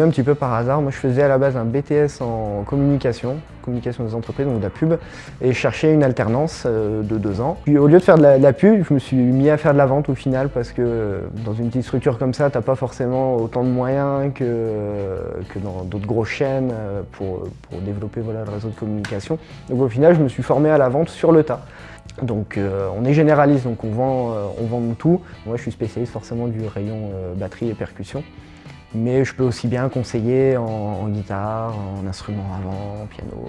un petit peu par hasard. Moi, je faisais à la base un BTS en communication, communication des entreprises, donc de la pub, et je cherchais une alternance euh, de deux ans. Puis au lieu de faire de la, pub, je me suis mis à faire de la vente au final, parce que dans une petite structure comme ça, t'as pas forcément autant de moyens que, que dans d'autres grosses chaînes euh, pour, pour développer voilà, le réseau de communication. Donc au final, je me suis formé à la vente sur le tas. Donc euh, on est généraliste, donc on vend, euh, on vend tout. Moi je suis spécialiste forcément du rayon euh, batterie et percussion. Mais je peux aussi bien conseiller en, guitare, en instrument avant, en piano.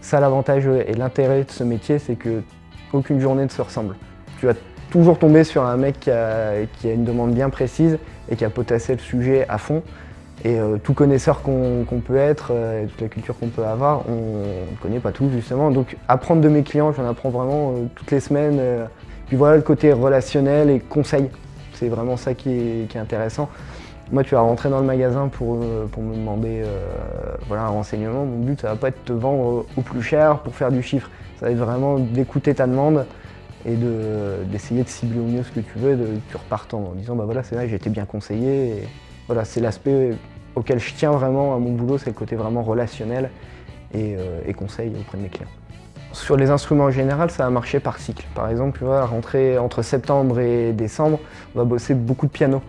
Ça l'avantage et l'intérêt de ce métier, c'est que aucune journée ne se ressemble. Tu vas toujours tomber sur un mec qui a, une demande bien précise et qui a potassé le sujet à fond. Et euh, tout connaisseur qu'on peut être, euh, et toute la culture qu'on peut avoir, on ne connaît pas tout justement. Donc apprendre de mes clients, j'en apprends vraiment euh, toutes les semaines. puis voilà le côté relationnel et conseil, c'est vraiment ça qui est, intéressant. Moi tu vas rentrer dans le magasin pour, pour me demander voilà, un renseignement. Mon but ça va pas être de te vendre au plus cher pour faire du chiffre. Ça va être vraiment d'écouter ta demande et d'essayer de, cibler au mieux ce que tu veux de, tu repartes en disant bah voilà c'est vrai j'ai été bien conseillé. Voilà, c'est l'aspect auquel je tiens vraiment à mon boulot, c'est le côté vraiment relationnel et, euh, conseil auprès de mes clients. Sur les instruments en général, ça a marché par cycle. Par exemple, tu vois, rentrer entre septembre et décembre, on va bosser beaucoup de piano.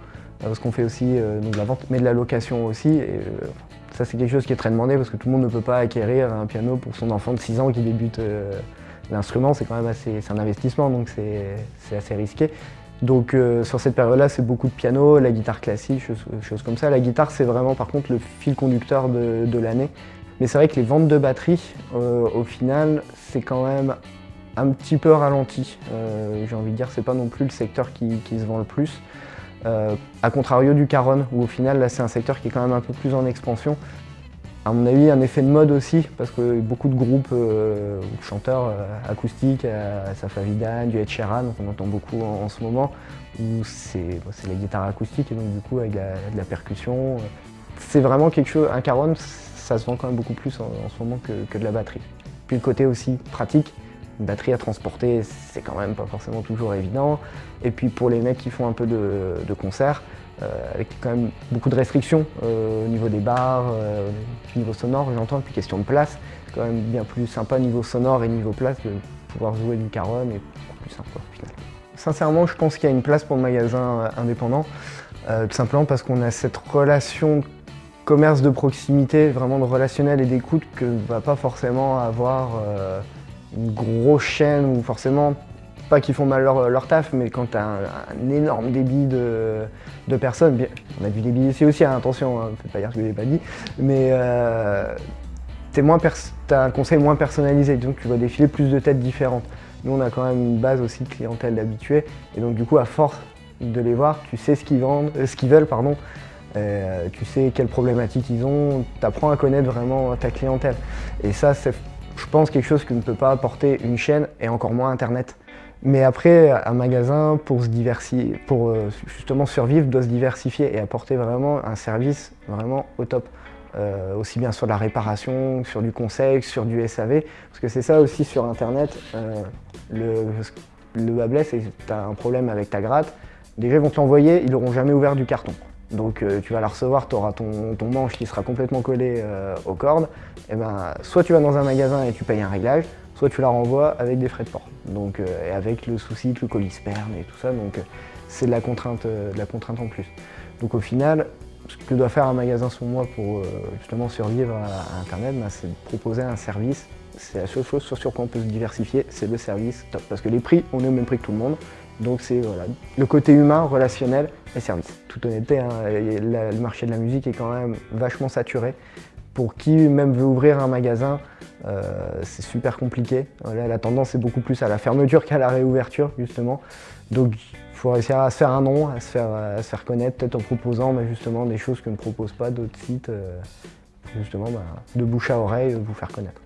Euh, parce qu'on fait aussi euh, de la vente, mais de la location aussi. Et, ça, c'est quelque chose qui est très demandé parce que tout le monde ne peut pas acquérir un piano pour son enfant de 6 ans qui débute l'instrument. C'est quand même assez, un investissement, donc c'est assez risqué. Donc euh, sur cette période-là, c'est beaucoup de piano, la guitare classique, choses, comme ça. La guitare, c'est vraiment par contre le fil conducteur de, l'année. Mais c'est vrai que les ventes de batterie, euh, au final, c'est quand même un petit peu ralenti. Euh, j'ai envie de dire, c'est pas non plus le secteur qui se vend le plus. A contrario du Caron, où au final, là, c'est un secteur qui est quand même un peu plus en expansion. À mon avis, un effet de mode aussi, parce que beaucoup de groupes euh, chanteurs euh, acoustiques, euh, Safa Vidan, du Ed Sheeran, on entend beaucoup en, ce moment, où c'est la guitare acoustique et donc du coup avec de la percussion. C'est vraiment quelque chose, un caron, ça se vend quand même beaucoup plus en, ce moment que, de la batterie. Puis le côté aussi pratique, batterie à transporter, c'est quand même pas forcément toujours évident. Et puis pour les mecs qui font un peu de, concert, euh, avec quand même beaucoup de restrictions euh, au niveau des bars, euh, au niveau sonore, j'entends, puis question de place. C'est quand même bien plus sympa niveau sonore et niveau place de pouvoir jouer du caron et plus sympa au final. Sincèrement, je pense qu'il y a une place pour le magasin indépendant, tout simplement parce qu'on a cette relation commerce de proximité, vraiment de relationnel et d'écoute que ne va pas forcément avoir une grosse chaîne ou forcément pas qu'ils font mal leur, taf, mais quand tu un, énorme débit de, personnes, bien, on a du débit ici aussi, hein, attention, hein, pas dire que je n'ai pas dit, mais euh, tu as un conseil moins personnalisé, donc tu vas défiler plus de têtes différentes. Nous, on a quand même une base aussi de clientèle d'habitués, et donc du coup, à force de les voir, tu sais ce qu'ils vendent, euh, ce qu'ils veulent, pardon, euh, tu sais quelles problématiques ils ont, tu apprends à connaître vraiment ta clientèle. Et ça, c'est, je pense, quelque chose que ne peut pas apporter une chaîne, et encore moins Internet. Mais après, un magasin, pour, se diversifier, pour euh, justement survivre, doit se diversifier et apporter vraiment un service vraiment au top. Euh, aussi bien sur la réparation, sur du conseil, sur du SAV. Parce que c'est ça aussi sur Internet, euh, le, le bas c'est que tu as un problème avec ta gratte. Déjà, ils vont te l'envoyer, ils n'auront jamais ouvert du carton. Donc tu vas la recevoir, tu auras ton, manche qui sera complètement collé aux cordes. Et ben, soit tu vas dans un magasin et tu payes un réglage, soit tu la renvoies avec des frais de port. Donc, euh, et avec le souci que le colis et tout ça, donc euh, c'est de, la contrainte, euh, la contrainte en plus. Donc au final, ce que doit faire un magasin sur moi pour justement survivre à, Internet, bah, c'est de proposer un service. C'est la seule chose sur quoi on peut se diversifier, c'est le service top. Parce que les prix, on est au même prix que tout le monde. Donc c'est voilà, le côté humain, relationnel et service. Toute honnêteté, hein, le marché de la musique est quand même vachement saturé. Pour qui même veut ouvrir un magasin, euh, c'est super compliqué. la tendance est beaucoup plus à la fermeture qu'à la réouverture, justement. Donc, il faut réussir à se faire un nom, à se faire, à se faire connaître, peut-être en proposant justement des choses que ne proposent pas d'autres sites, euh, justement bah, de bouche à oreille, vous faire connaître.